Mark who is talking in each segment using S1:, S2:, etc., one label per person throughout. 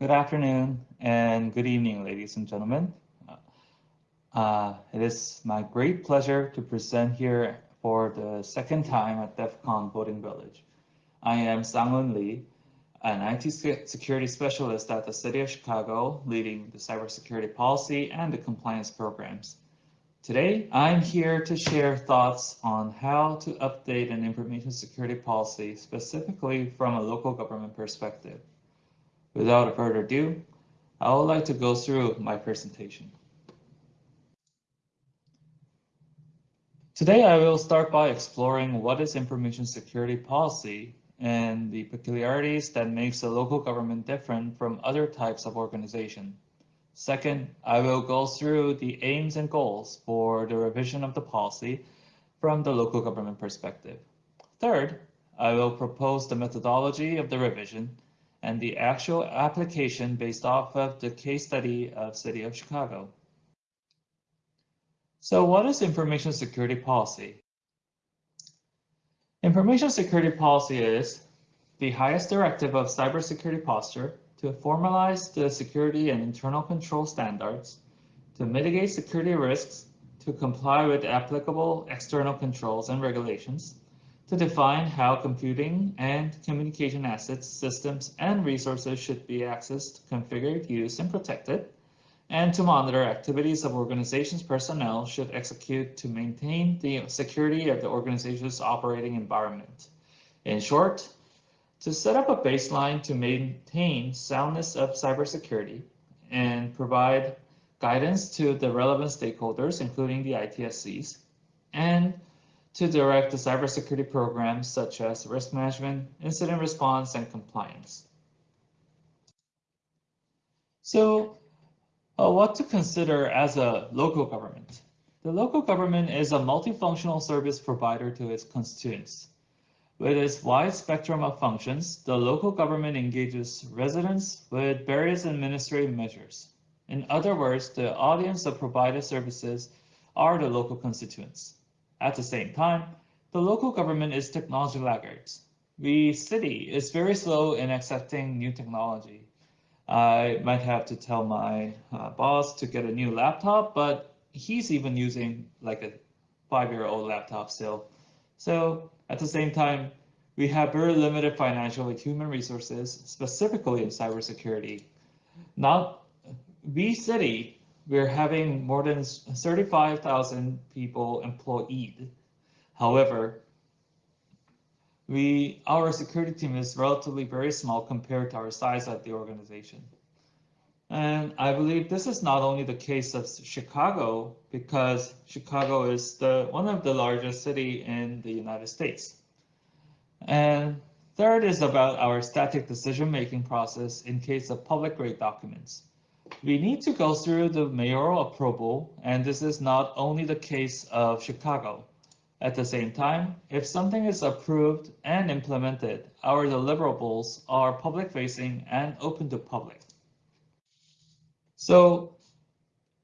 S1: Good afternoon and good evening, ladies and gentlemen. Uh, it is my great pleasure to present here for the second time at DEF CON Voting Village. I am Sangun Lee, an IT security specialist at the City of Chicago, leading the cybersecurity policy and the compliance programs. Today, I'm here to share thoughts on how to update an information security policy, specifically from a local government perspective. Without further ado, I would like to go through my presentation. Today, I will start by exploring what is information security policy and the peculiarities that makes a local government different from other types of organization. Second, I will go through the aims and goals for the revision of the policy from the local government perspective. Third, I will propose the methodology of the revision and the actual application based off of the case study of City of Chicago. So what is information security policy? Information security policy is the highest directive of cybersecurity posture to formalize the security and internal control standards, to mitigate security risks, to comply with applicable external controls and regulations, to define how computing and communication assets, systems, and resources should be accessed, configured, used, and protected, and to monitor activities of organization's personnel should execute to maintain the security of the organization's operating environment. In short, to set up a baseline to maintain soundness of cybersecurity and provide guidance to the relevant stakeholders, including the ITSCs, and to direct the cybersecurity programs such as risk management, incident response, and compliance. So uh, what to consider as a local government? The local government is a multifunctional service provider to its constituents. With its wide spectrum of functions, the local government engages residents with various administrative measures. In other words, the audience of provided services are the local constituents. At the same time, the local government is technology laggards. The city is very slow in accepting new technology. I might have to tell my uh, boss to get a new laptop, but he's even using like a five-year-old laptop still. So at the same time, we have very limited financial and human resources, specifically in cybersecurity. Now, the city we're having more than 35,000 people employed. However, we our security team is relatively very small compared to our size of the organization. And I believe this is not only the case of Chicago, because Chicago is the one of the largest city in the United States. And third is about our static decision-making process in case of public grade documents we need to go through the mayoral approval, and this is not only the case of Chicago. At the same time, if something is approved and implemented, our deliverables are public facing and open to public. So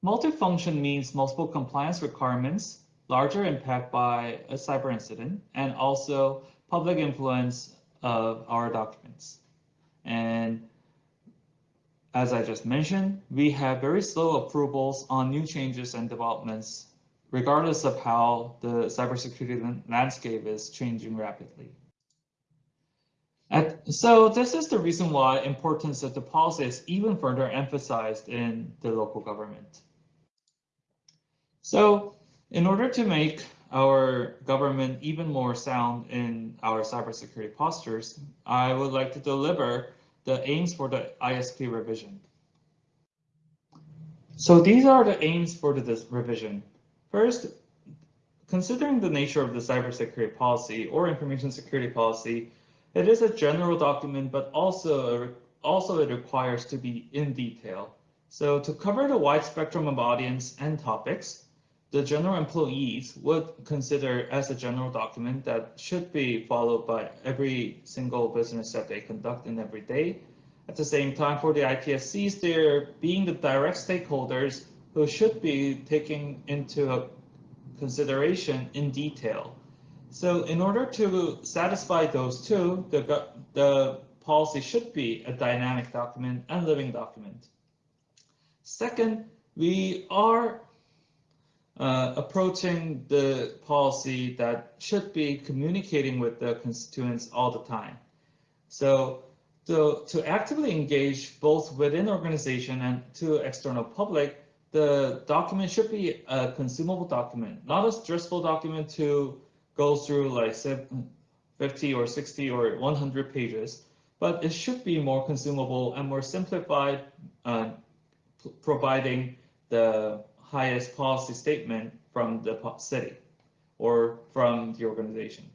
S1: multifunction means multiple compliance requirements, larger impact by a cyber incident, and also public influence of our documents. And as I just mentioned, we have very slow approvals on new changes and developments, regardless of how the cybersecurity landscape is changing rapidly. So this is the reason why importance of the policy is even further emphasized in the local government. So in order to make our government even more sound in our cybersecurity postures, I would like to deliver the aims for the ISP revision. So these are the aims for the revision. First, considering the nature of the cybersecurity policy or information security policy, it is a general document, but also, also it requires to be in detail. So to cover the wide spectrum of audience and topics, the general employees would consider as a general document that should be followed by every single business that they conduct in every day. At the same time, for the ITSCs, they're being the direct stakeholders who should be taking into consideration in detail. So in order to satisfy those two, the, the policy should be a dynamic document and living document. Second, we are uh, approaching the policy that should be communicating with the constituents all the time. So to, to actively engage both within organization and to external public, the document should be a consumable document, not a stressful document to go through like 50 or 60 or 100 pages, but it should be more consumable and more simplified, uh, providing the highest policy statement from the city or from the organization.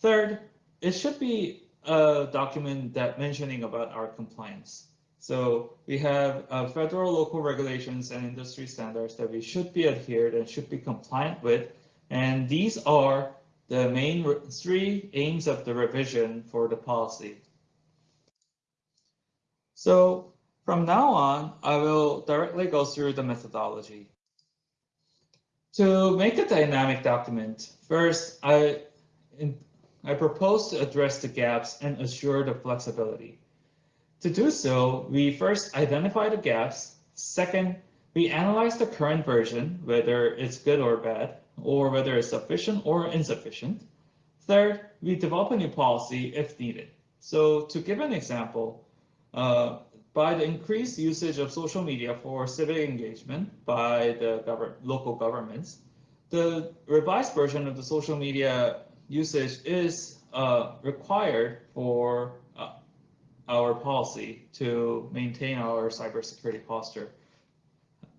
S1: Third, it should be a document that mentioning about our compliance. So we have uh, federal, local regulations and industry standards that we should be adhered and should be compliant with. And these are the main three aims of the revision for the policy. So from now on, I will directly go through the methodology. To make a dynamic document, first, I, in, I propose to address the gaps and assure the flexibility. To do so, we first identify the gaps. Second, we analyze the current version, whether it's good or bad, or whether it's sufficient or insufficient. Third, we develop a new policy if needed. So to give an example, uh, by the increased usage of social media for civic engagement by the government, local governments, the revised version of the social media usage is uh, required for uh, our policy to maintain our cybersecurity posture.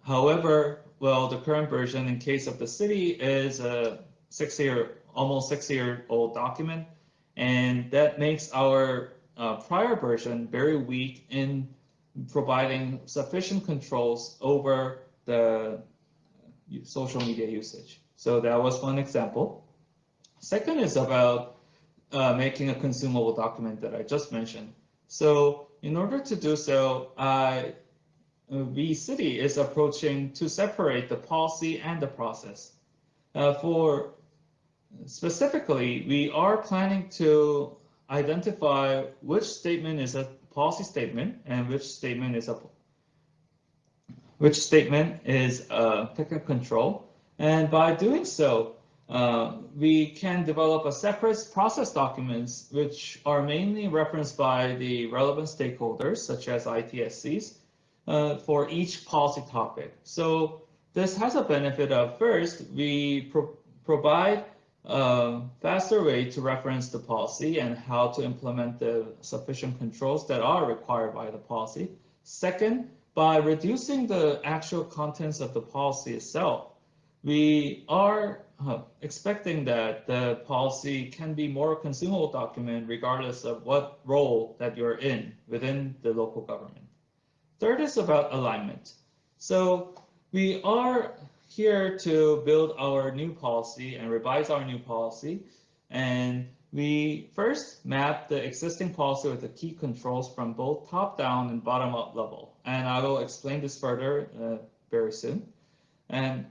S1: However, well, the current version in case of the city is a six year, almost six year old document. And that makes our uh, prior version very weak in providing sufficient controls over the social media usage. So that was one example. Second is about uh, making a consumable document that I just mentioned. So in order to do so, I V City is approaching to separate the policy and the process. Uh, for specifically, we are planning to identify which statement is a policy statement and which statement is a which statement is a technical control. And by doing so, uh, we can develop a separate process documents which are mainly referenced by the relevant stakeholders such as ITSCs uh, for each policy topic. So this has a benefit of first, we pro provide a faster way to reference the policy and how to implement the sufficient controls that are required by the policy. Second, by reducing the actual contents of the policy itself, we are uh, expecting that the policy can be more consumable document regardless of what role that you're in within the local government. Third is about alignment. So we are here to build our new policy and revise our new policy. And we first map the existing policy with the key controls from both top down and bottom up level. And I will explain this further uh, very soon. And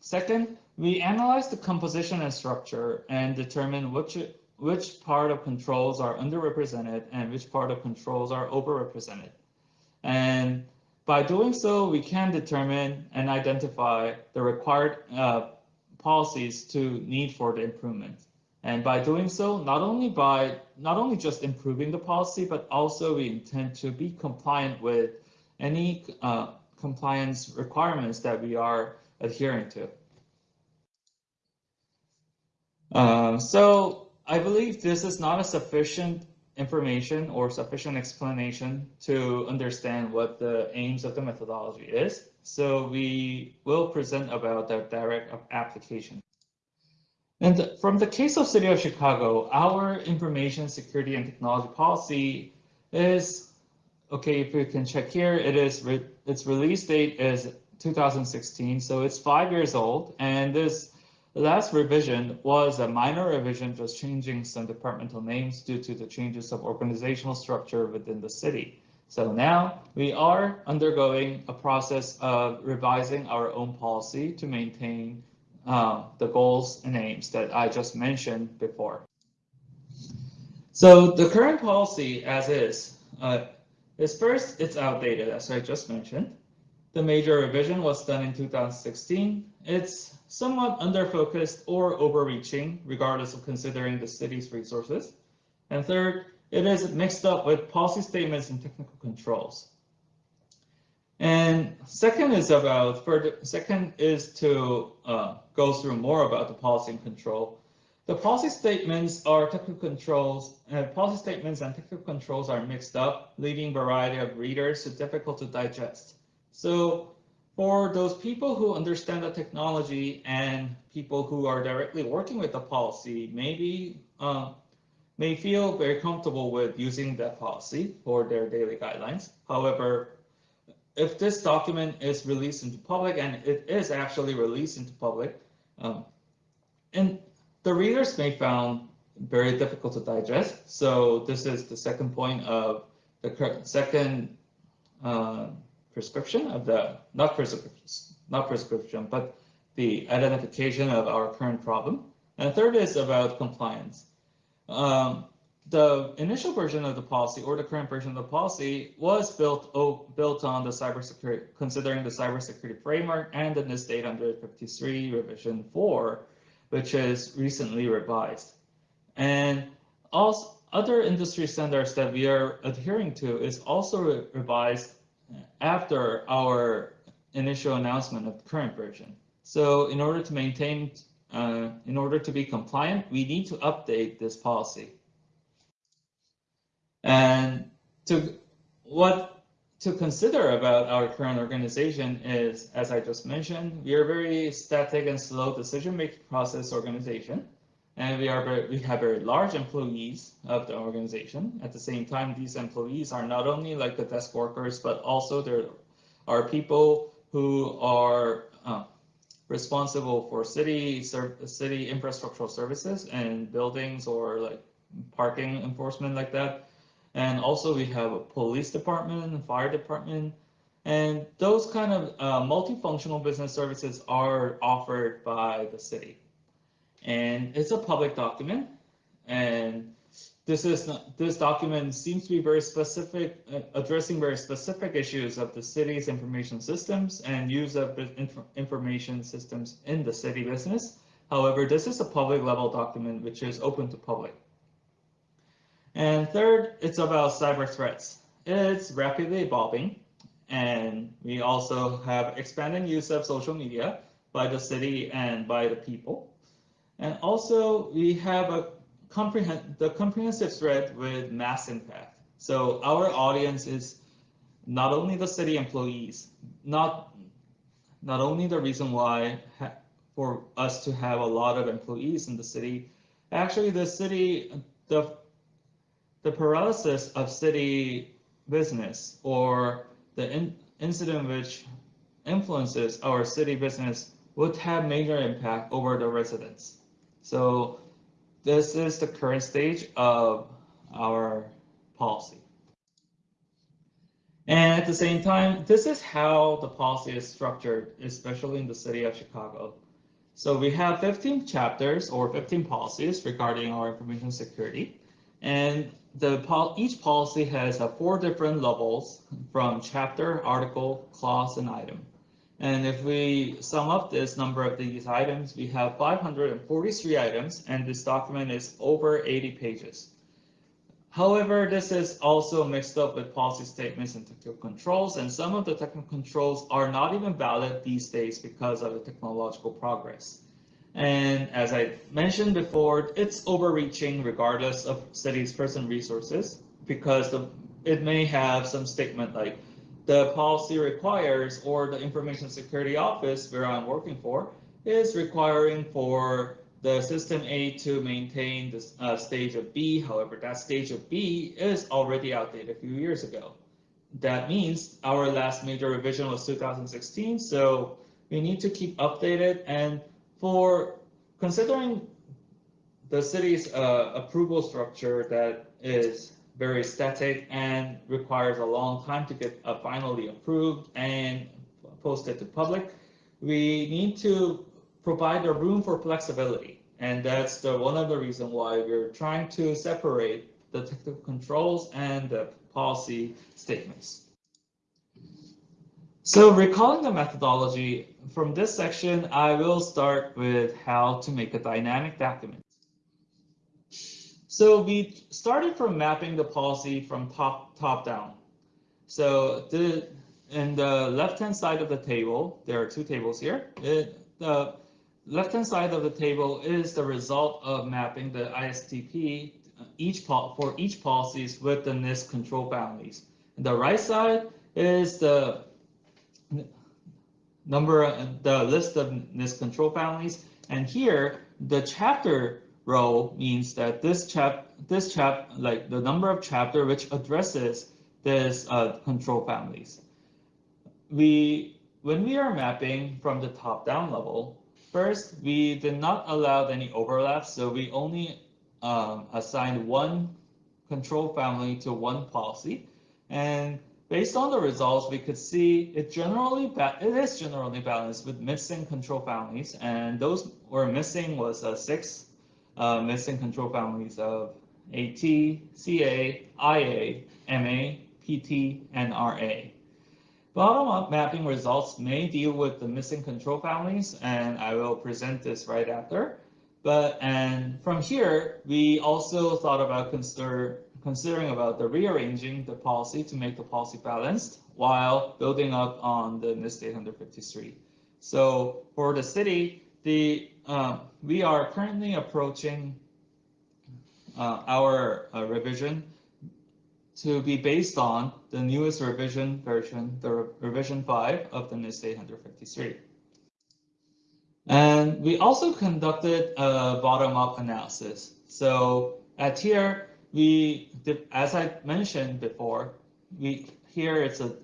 S1: second, we analyze the composition and structure and determine which which part of controls are underrepresented and which part of controls are overrepresented. And by doing so, we can determine and identify the required uh, policies to need for the improvement. And by doing so, not only by not only just improving the policy, but also we intend to be compliant with any uh, compliance requirements that we are adhering to. Uh, so I believe this is not a sufficient information or sufficient explanation to understand what the aims of the methodology is. So we will present about the direct application. And from the case of City of Chicago, our information security and technology policy is, okay, if you can check here, it is re its release date is 2016, so it's five years old, and this the last revision was a minor revision, just changing some departmental names due to the changes of organizational structure within the city. So now we are undergoing a process of revising our own policy to maintain uh, the goals and aims that I just mentioned before. So the current policy as is, uh, is first, it's outdated, as I just mentioned. The major revision was done in 2016. It's somewhat under-focused or overreaching, regardless of considering the city's resources. And third, it is mixed up with policy statements and technical controls. And second is about further, second is to uh, go through more about the policy and control. The policy statements are technical controls, and policy statements and technical controls are mixed up, leaving variety of readers to difficult to digest. So for those people who understand the technology and people who are directly working with the policy, maybe uh, may feel very comfortable with using that policy for their daily guidelines. However, if this document is released into public, and it is actually released into public, um, and the readers may found very difficult to digest. So this is the second point of the second uh, prescription of the, not prescription, not prescription, but the identification of our current problem. And the third is about compliance. Um, the initial version of the policy or the current version of the policy was built oh, built on the cybersecurity, considering the cybersecurity framework and the NIST 853 revision 4 which is recently revised. And also other industry standards that we are adhering to is also re revised after our initial announcement of the current version. So in order to maintain, uh, in order to be compliant, we need to update this policy. And to what to consider about our current organization is, as I just mentioned, we are very static and slow decision-making process organization. And we are very, we have very large employees of the organization. At the same time, these employees are not only like the desk workers, but also there are people who are uh, responsible for city city infrastructural services and buildings or like parking enforcement like that. And also we have a police department, fire department, and those kind of uh, multifunctional business services are offered by the city. And it's a public document. And this is not, this document seems to be very specific, uh, addressing very specific issues of the city's information systems and use of inf information systems in the city business. However, this is a public level document which is open to public. And third, it's about cyber threats. It's rapidly evolving, and we also have expanding use of social media by the city and by the people. And also, we have a comprehend the comprehensive threat with mass impact. So our audience is not only the city employees, not not only the reason why for us to have a lot of employees in the city, actually the city, the the paralysis of city business or the in incident which influences our city business would have major impact over the residents. So this is the current stage of our policy. And at the same time, this is how the policy is structured, especially in the city of Chicago. So we have 15 chapters or 15 policies regarding our information security. And the each policy has uh, four different levels from chapter, article, clause, and item. And if we sum up this number of these items, we have 543 items, and this document is over 80 pages. However, this is also mixed up with policy statements and technical controls, and some of the technical controls are not even valid these days because of the technological progress. And as I mentioned before, it's overreaching regardless of city's person resources because the, it may have some statement like the policy requires or the information security office where I'm working for is requiring for the system A to maintain the uh, stage of B. However, that stage of B is already outdated a few years ago. That means our last major revision was 2016. So we need to keep updated and for considering the city's uh, approval structure that is very static and requires a long time to get uh, finally approved and posted to public, we need to provide a room for flexibility. And that's the one of the reasons why we're trying to separate the technical controls and the policy statements. So recalling the methodology, from this section, I will start with how to make a dynamic document. So we started from mapping the policy from top, top down. So the, in the left-hand side of the table, there are two tables here. It, the left-hand side of the table is the result of mapping the ISTP each for each policies with the NIST control families. And the right side is the number, the list of NIST control families. And here, the chapter row means that this chap, this chap, like the number of chapter which addresses this uh, control families. We, when we are mapping from the top down level, first, we did not allow any overlaps. So we only um, assigned one control family to one policy. And based on the results, we could see it generally it is generally balanced with missing control families, and those were missing was uh, six uh, missing control families of AT, CA, IA, MA, PT, and RA. Bottom-up mapping results may deal with the missing control families, and I will present this right after. But and from here, we also thought about consider considering about the rearranging the policy to make the policy balanced while building up on the NIST 853. So for the city, the uh, we are currently approaching uh, our uh, revision to be based on the newest revision version, the re revision 5 of the NIST 853. And we also conducted a bottom-up analysis. So at here, we, as I mentioned before, we here it's a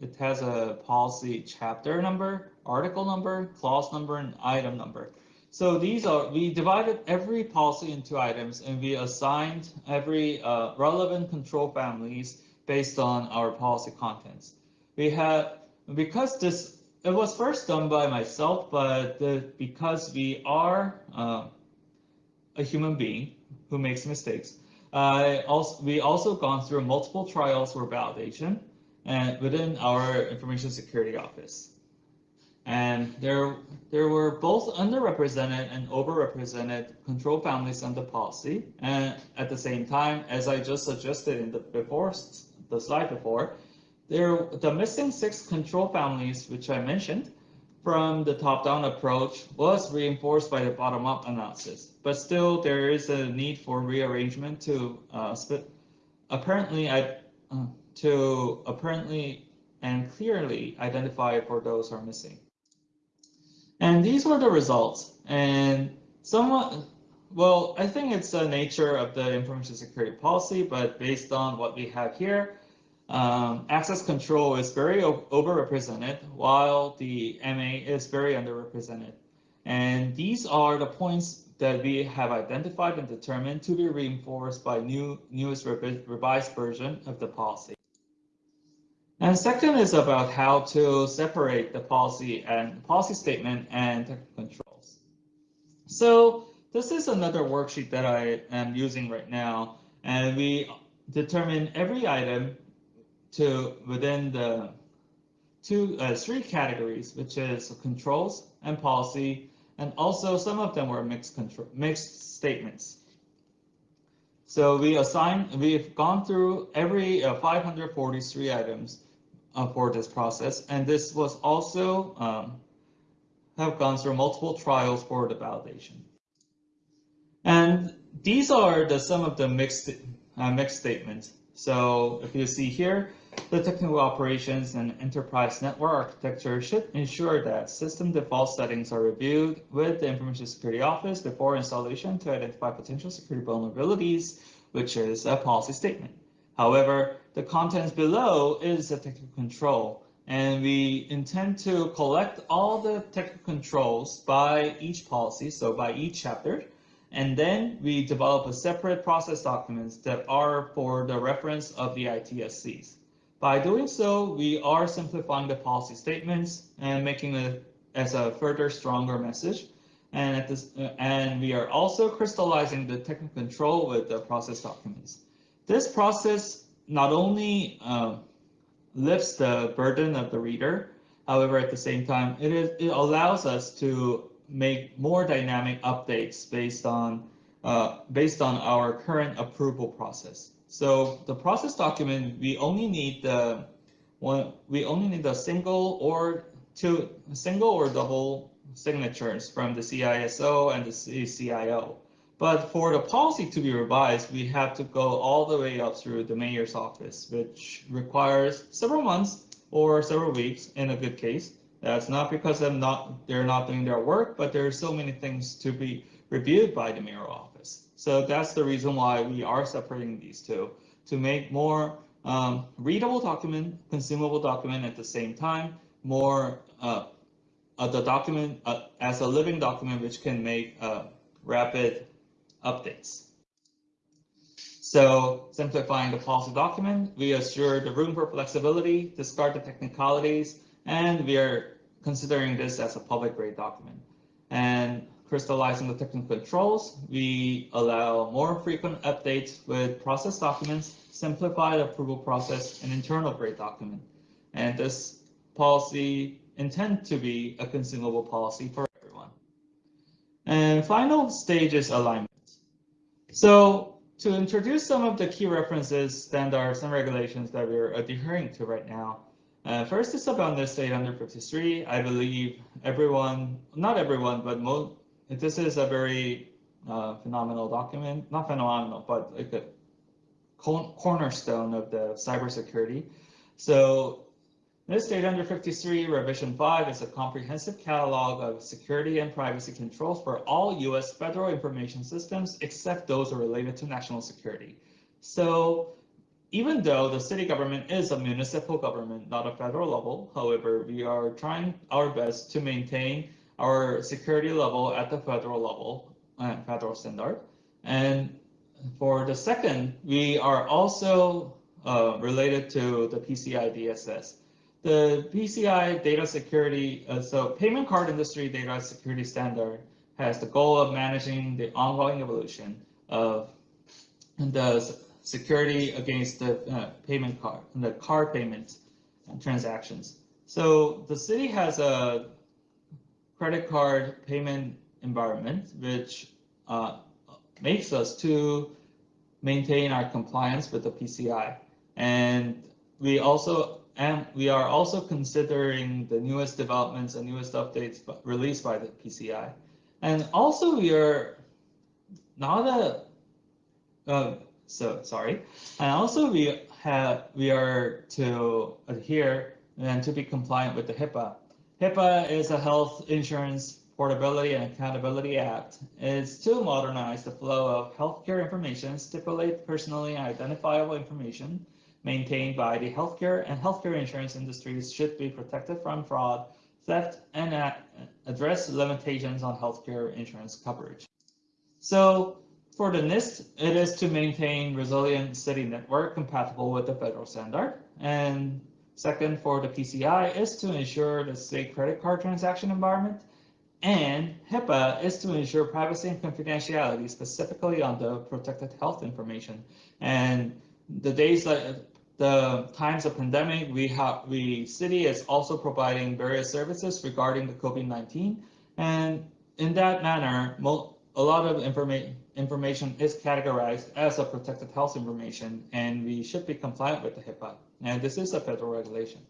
S1: it has a policy chapter number, article number, clause number, and item number. So these are we divided every policy into items, and we assigned every uh, relevant control families based on our policy contents. We had because this it was first done by myself, but the, because we are uh, a human being who makes mistakes, uh, also, we also gone through multiple trials for validation and within our information security office. And there, there were both underrepresented and overrepresented control families under policy. And at the same time, as I just suggested in the before the slide before, there, the missing six control families, which I mentioned from the top-down approach, was reinforced by the bottom-up analysis. But still, there is a need for rearrangement to uh, apparently I, uh, to apparently and clearly identify for those who are missing. And these were the results. And somewhat, well, I think it's the nature of the information security policy, but based on what we have here, um, access control is very overrepresented, while the MA is very underrepresented. And these are the points that we have identified and determined to be reinforced by new newest revised version of the policy. And second is about how to separate the policy and policy statement and technical controls. So this is another worksheet that I am using right now, and we determine every item to within the two uh, three categories, which is controls and policy, and also some of them were mixed control mixed statements. So we assign we've gone through every uh, 543 items for this process, and this was also um, have gone through multiple trials for the validation. And these are the some of the mixed uh, mixed statements. So if you see here, the technical operations and enterprise network architecture should ensure that system default settings are reviewed with the Information Security Office before installation to identify potential security vulnerabilities, which is a policy statement. However, the contents below is a technical control, and we intend to collect all the technical controls by each policy, so by each chapter, and then we develop a separate process documents that are for the reference of the ITSCs. By doing so, we are simplifying the policy statements and making it as a further stronger message. And at this, and we are also crystallizing the technical control with the process documents. This process not only uh, lifts the burden of the reader, however, at the same time, it, is, it allows us to make more dynamic updates based on uh, based on our current approval process. So the process document, we only need the one, we only need a single or two, single or double signatures from the CISO and the CIO. But for the policy to be revised, we have to go all the way up through the mayor's office, which requires several months or several weeks in a good case. That's not because I'm not, they're not doing their work, but there are so many things to be reviewed by the mayor office. So that's the reason why we are separating these two to make more um, readable document, consumable document at the same time, more uh, uh, the document uh, as a living document which can make uh, rapid updates. So simplifying the policy document, we assure the room for flexibility, discard the technicalities, and we are considering this as a public grade document. And crystallizing the technical controls, we allow more frequent updates with process documents, simplify the approval process, and internal grade document. And this policy intend to be a consumable policy for everyone. And final stage is alignment. So to introduce some of the key references, standards, and regulations that we're adhering to right now, uh, first is about NIST 853. I believe everyone, not everyone, but most, this is a very uh, phenomenal document, not phenomenal, but like a cornerstone of the cybersecurity. So NIST 853 Revision 5 is a comprehensive catalog of security and privacy controls for all U.S. federal information systems, except those related to national security. So even though the city government is a municipal government, not a federal level, however, we are trying our best to maintain our security level at the federal level, uh, federal standard. And for the second, we are also uh, related to the PCI DSS. The PCI data security, uh, so payment card industry data security standard has the goal of managing the ongoing evolution of the security against the uh, payment card, and the card payments and transactions. So the city has a credit card payment environment, which uh, makes us to maintain our compliance with the PCI. And we also and we are also considering the newest developments and newest updates released by the PCI. And also we are now that, uh, so sorry, and also we have, we are to adhere and to be compliant with the HIPAA. HIPAA is a Health Insurance Portability and Accountability Act. It's to modernize the flow of healthcare information, stipulate personally identifiable information, maintained by the healthcare and healthcare insurance industries should be protected from fraud, theft, and address limitations on healthcare insurance coverage. So for the NIST, it is to maintain resilient city network compatible with the federal standard. And second, for the PCI is to ensure the state credit card transaction environment. And HIPAA is to ensure privacy and confidentiality, specifically on the protected health information. And the days that the times of pandemic, we have we city is also providing various services regarding the COVID-19, and in that manner, a lot of information information is categorized as a protected health information, and we should be compliant with the HIPAA. And this is a federal regulation.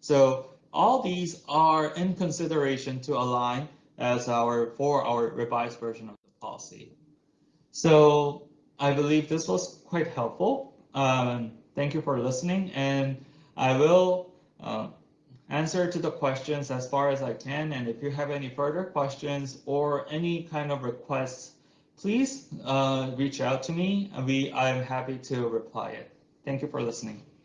S1: So all these are in consideration to align as our for our revised version of the policy. So I believe this was quite helpful. Um, thank you for listening, and I will uh, answer to the questions as far as I can. And if you have any further questions or any kind of requests, please uh, reach out to me. We I'm happy to reply it. Thank you for listening.